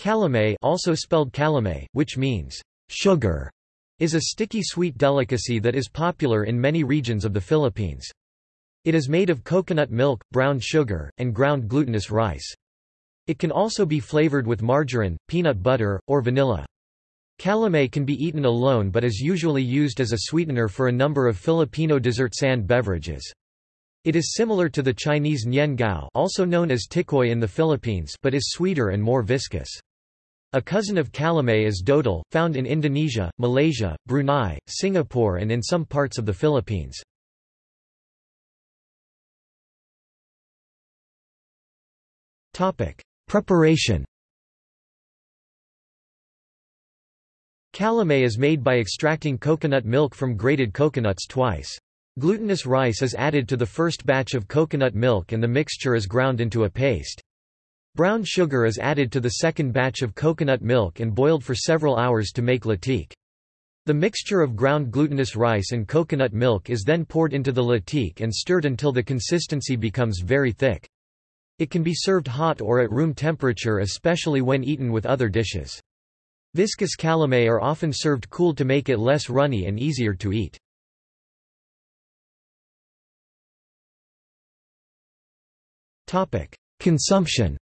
Calamay also spelled calamay, which means sugar, is a sticky sweet delicacy that is popular in many regions of the Philippines. It is made of coconut milk, brown sugar, and ground glutinous rice. It can also be flavored with margarine, peanut butter, or vanilla. Calamay can be eaten alone but is usually used as a sweetener for a number of Filipino dessert sand beverages. It is similar to the Chinese nian gao also known as tikoy in the Philippines but is sweeter and more viscous. A cousin of calamay is dodol, found in Indonesia, Malaysia, Brunei, Singapore and in some parts of the Philippines. Preparation Calamay is made by extracting coconut milk from grated coconuts twice. Glutinous rice is added to the first batch of coconut milk and the mixture is ground into a paste. Brown sugar is added to the second batch of coconut milk and boiled for several hours to make latik. The mixture of ground glutinous rice and coconut milk is then poured into the latik and stirred until the consistency becomes very thick. It can be served hot or at room temperature especially when eaten with other dishes. Viscous calamay are often served cool to make it less runny and easier to eat. Consumption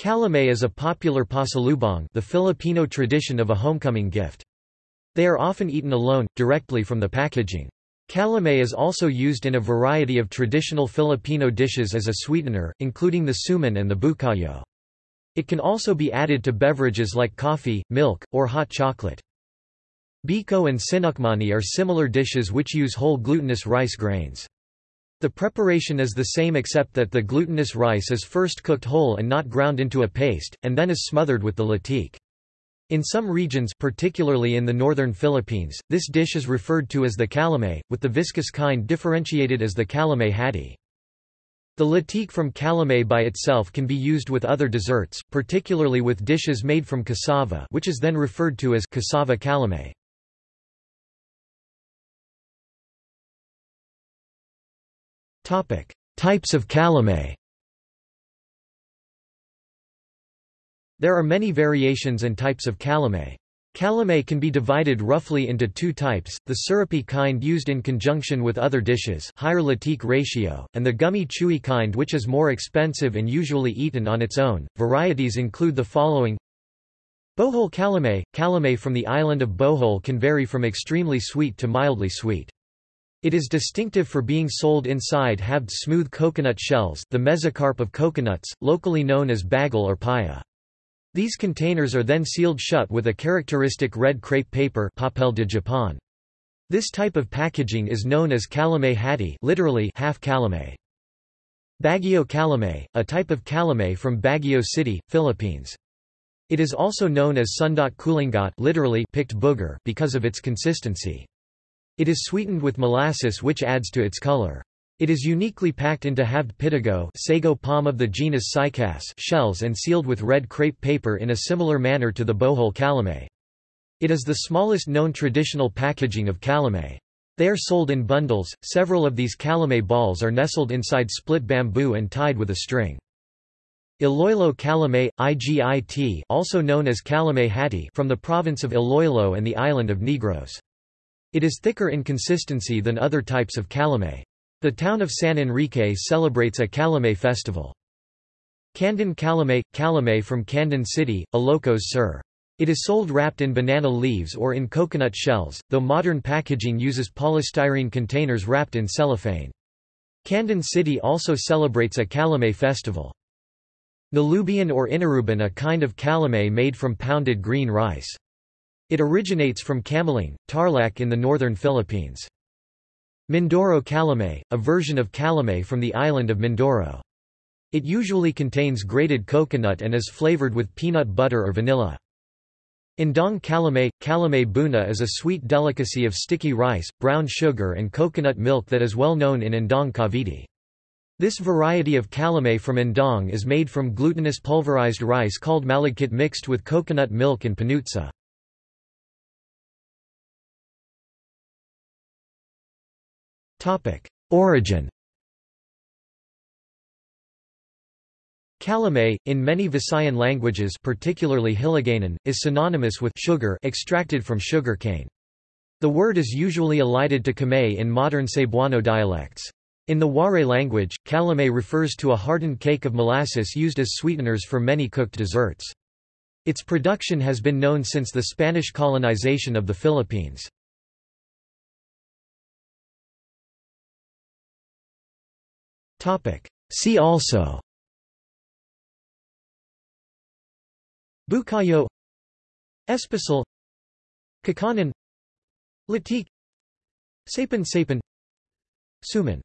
Calamay is a popular pasalubong the Filipino tradition of a homecoming gift. They are often eaten alone, directly from the packaging. Calamay is also used in a variety of traditional Filipino dishes as a sweetener, including the suman and the bukayo. It can also be added to beverages like coffee, milk, or hot chocolate. Biko and sinukmani are similar dishes which use whole glutinous rice grains. The preparation is the same except that the glutinous rice is first cooked whole and not ground into a paste, and then is smothered with the latik. In some regions particularly in the northern Philippines, this dish is referred to as the calamay, with the viscous kind differentiated as the calamay hati. The latik from calamay by itself can be used with other desserts, particularly with dishes made from cassava which is then referred to as cassava calamay. Types of calamay There are many variations and types of calamay. Calamay can be divided roughly into two types, the syrupy kind used in conjunction with other dishes higher latik ratio, and the gummy chewy kind which is more expensive and usually eaten on its own. Varieties include the following Bohol calamay – Calamay from the island of Bohol can vary from extremely sweet to mildly sweet. It is distinctive for being sold inside halved smooth coconut shells the mesocarp of coconuts, locally known as bagol or paya. These containers are then sealed shut with a characteristic red crepe paper papel de Japon. This type of packaging is known as calamay hati literally half calamay. Baguio calamay, a type of calamay from Baguio City, Philippines. It is also known as sundot kulingot literally picked booger because of its consistency. It is sweetened with molasses which adds to its color. It is uniquely packed into halved pitogo sago palm of the genus Cycas shells and sealed with red crepe paper in a similar manner to the bohol calamay. It is the smallest known traditional packaging of calamay. They are sold in bundles, several of these calamay balls are nestled inside split bamboo and tied with a string. Iloilo calamay, IGIT also known as calamay hati from the province of Iloilo and the island of Negros. It is thicker in consistency than other types of calamay. The town of San Enrique celebrates a calamay festival. Candon calamay – calamay from Candon City, Ilocos Sur. It is sold wrapped in banana leaves or in coconut shells, though modern packaging uses polystyrene containers wrapped in cellophane. Candon City also celebrates a calamay festival. Nalubian or inaruban a kind of calamay made from pounded green rice. It originates from Camiling, Tarlac in the northern Philippines. Mindoro calamay, a version of calamay from the island of Mindoro. It usually contains grated coconut and is flavored with peanut butter or vanilla. Indang calamay – Calamay buna is a sweet delicacy of sticky rice, brown sugar and coconut milk that is well known in Indang Cavite. This variety of calamay from Indang is made from glutinous pulverized rice called malagkit mixed with coconut milk and panutsa. Origin Calamay, in many Visayan languages particularly Hiligaynon, is synonymous with sugar extracted from sugar cane. The word is usually elided to kamay in modern Cebuano dialects. In the Waray language, calamay refers to a hardened cake of molasses used as sweeteners for many cooked desserts. Its production has been known since the Spanish colonization of the Philippines. See also. Bukayo. Espasol Kakanin. Latik. Sapin Sapin Suman